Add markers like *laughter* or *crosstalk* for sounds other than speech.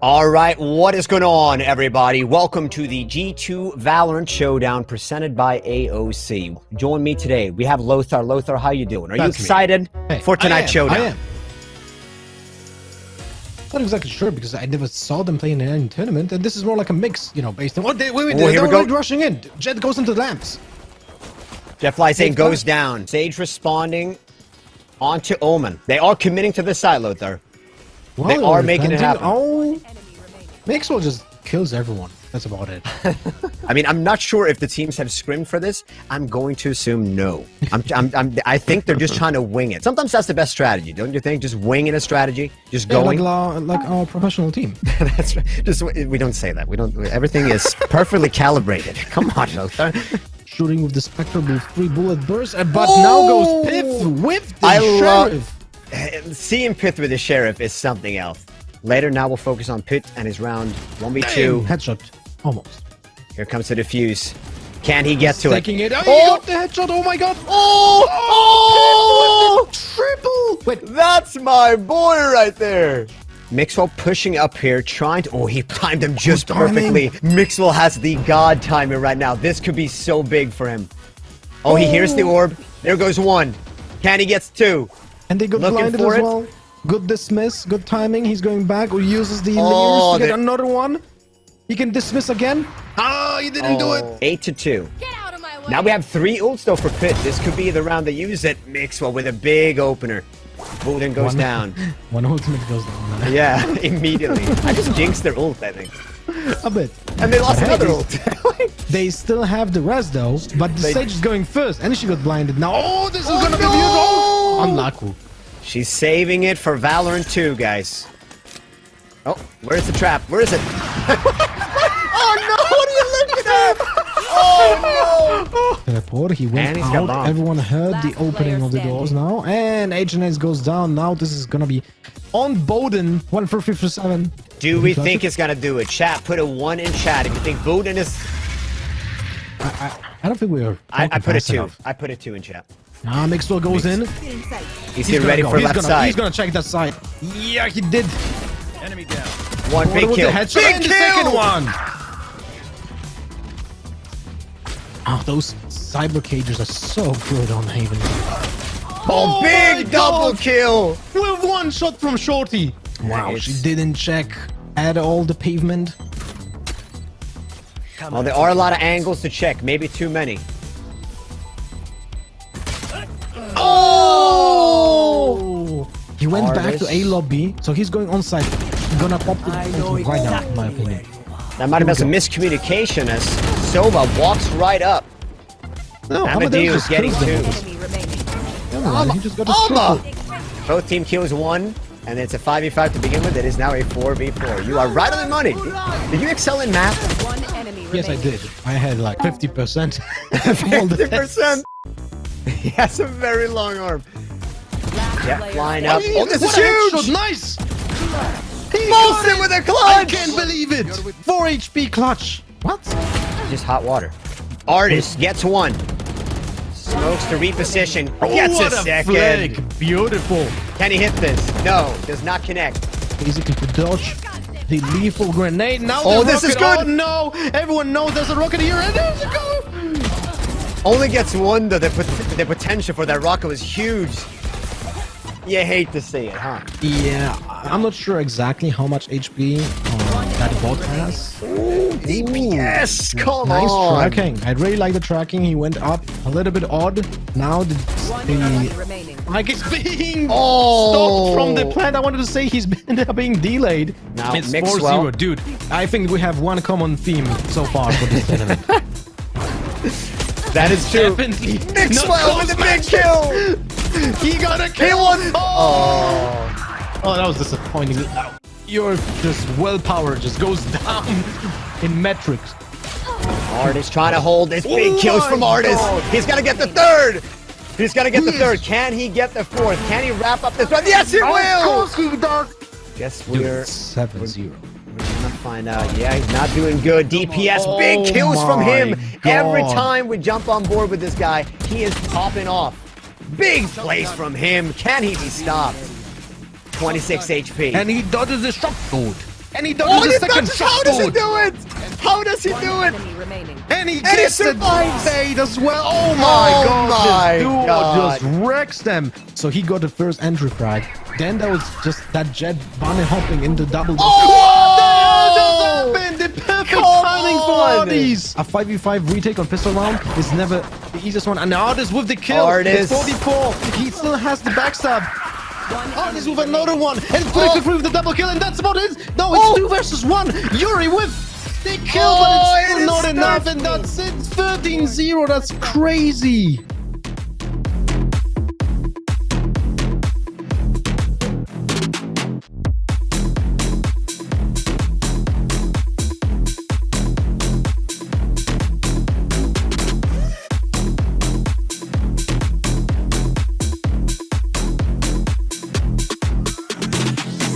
All right, what is going on, everybody? Welcome to the G2 Valorant Showdown presented by AOC. Join me today. We have Lothar. Lothar, how you doing? Are That's you excited Hey, for I tonight's am, showdown? I am. Not exactly sure because I never saw them play in any tournament, and this is more like a mix, you know, based on. Oh, they, wait, wait, Oh, they're already rushing in. Jet goes into the lamps. Jeff Fly saying goes down. Sage responding onto Omen. They are committing to this side, Lothar. Well, They they're making it happen. Oh, Maxwell just kills everyone. That's about it. *laughs* I mean, I'm not sure if the teams have scrimmed for this. I'm going to assume no. I'm, I'm, I'm, I think they're just trying to wing it. Sometimes that's the best strategy, don't you think? Just winging a strategy, just Yeah, like, going. la- like our professional team. *laughs* That's right. Just we don't say that. We don't. Everything is perfectly calibrated. *laughs* Come on, Lothar. Shooting with the Spectre with three bullet bursts, but now Oh! goes Piff with the I love- eh, Seeing pyth with the sheriff is something else. Later, now we'll focus on Pit and his round one v two. Damn, Headshot. Almost. Here comes the defuse. Can he get to it? Taking it. Oh, he Oh! got the headshot. Oh my god. Oh! oh! oh! Triple. Wait, That's my boy right there. Mixwell pushing up here, trying to. Oh, he timed him just oh, timing. perfectly. Mixwell has the god timing right now. This could be so big for him. Oh, he hears the oh. orb. There goes one. Can he gets two? And they got Looking blinded as it. well. Good dismiss, good timing. He's going back or uses the Oh, layers to get they- another one. He can dismiss again. Ah, he didn't do it. Eight to two. Get out of my way. Now we have three ults though for Pit. This could be the round they use it. Mixwell with a big opener. Booden goes One- down. *laughs* One ultimate goes down. *laughs* Yeah, immediately. I just jinxed their ult, I think. *laughs* A bit. And they lost Hey, another ult. They still have the rest though, but the They- stage is going first, and she got blinded now. Oh, this is Oh, gonna be no! beautiful. Unlucky. She's saving it for Valorant 2, guys. Oh, where's the trap? Where is it? *laughs* oh no, what are you looking at? Oh Teleport, *laughs* he went And he's got out. Everyone heard the opening of the doors now. And HNS goes down. Now this is gonna be on Bowden. 1 for 57. no! Do we think it's gonna do it? Chat, put a 1 in chat if you think Bowden is... I, I, I don't think we are. I, I put a 2. enough. I put a 2 in chat. Ah, Mixwell goes in. He's, He's ready go. for he's left gonna, side. He's gonna check that side. Yeah, he did. One Oh, big with kill. The headshot Big and the kill! second one. Oh, those cyber cages are so good on Haven. Oh, my big double God. kill! With one shot from Shorty. Wow, Nice. she didn't check at all the pavement. Well, there are a lot of angles to check. Maybe too many. He went back to A lobby, so he's going on site. He's Gonna pop the ultimate right now, in my opinion. That might have been some Here miscommunication as Sova walks right up. No, Amadeus just getting kills them. two. Enemy remaining. He just got a Alma! Both team kills one, and it's a 5v5 to begin with. It is now a 4v4. You are right on the money. Did you excel in math? One enemy remaining. Yes, I did. I had like 50%. *laughs* All the 50%. *laughs* He has a very long arm. Last Yeah, player flying standing. up. Oh, this is What a huge! Nice! He Bolts got it it! with a clutch! I can't believe it! 4 HP clutch. What? Just hot water. Artist gets one. Smokes to reposition. Oh, gets Oh, what a a second. flag. Beautiful. Can he hit this? No, does not connect. Basically to dodge the lethal grenade. Now Oh, the this is good. Oh no! Everyone knows there's a rocket here, and there's a go! Only gets one though. The, pot- the potential for that rocket was huge. You hate to see it, huh? Yeah, I'm not sure exactly how much HP uh, that bot has. DPS, come nice on. tracking. I really like the tracking. He went up a little bit odd. Now the, One enemy the remaining. like it's being Oh. stopped from the plant. I wanted to say he's *laughs* been being delayed. Now, it's Mixwell. 4-0, dude. I think we have one common theme so far for this tournament. *laughs* That is true. Definitely. Mixwell not with the big kill. *laughs* *laughs* He got a kill. won. Oh. Oh. oh, that was disappointing. Your just willpower just goes down *laughs* in metrics. Artist trying to hold this big Oh kills from Artist. God. He's gonna get the third. He's gonna get the third. Can he get the fourth? Can he wrap up this one? Yes, he will. Guess Dude, we're 7-0. We're gonna find out. Yeah, he's not doing good. DPS, Oh big kills from him. Oh my Every time we jump on board with this guy, he is popping off. Big plays from him. Can he be stopped? 26 HP. And he dodges the shock sword. And he does Oh, the he's second not, how does he do it? How does he do it? enemy remaining. And he And he gets it survives. bait as well. Oh, oh my Oh god, my this duo God. just wrecks them. So he got the first entry frag. Then there was just that jet bunny hopping into double. Oh! What the hell just happened? The perfect Come timing for these. A 5v5 retake on pistol round is never the easiest one. And Artis with the kill. Artis. It's 44. He still has the backstab. Artis with another one. And Flicker oh. free with the double kill. And that's about it. No, it's Oh. two versus one. Yuri with the kill, Oh, but it's oh, still is not enough. And that's it. 13-0. That's crazy.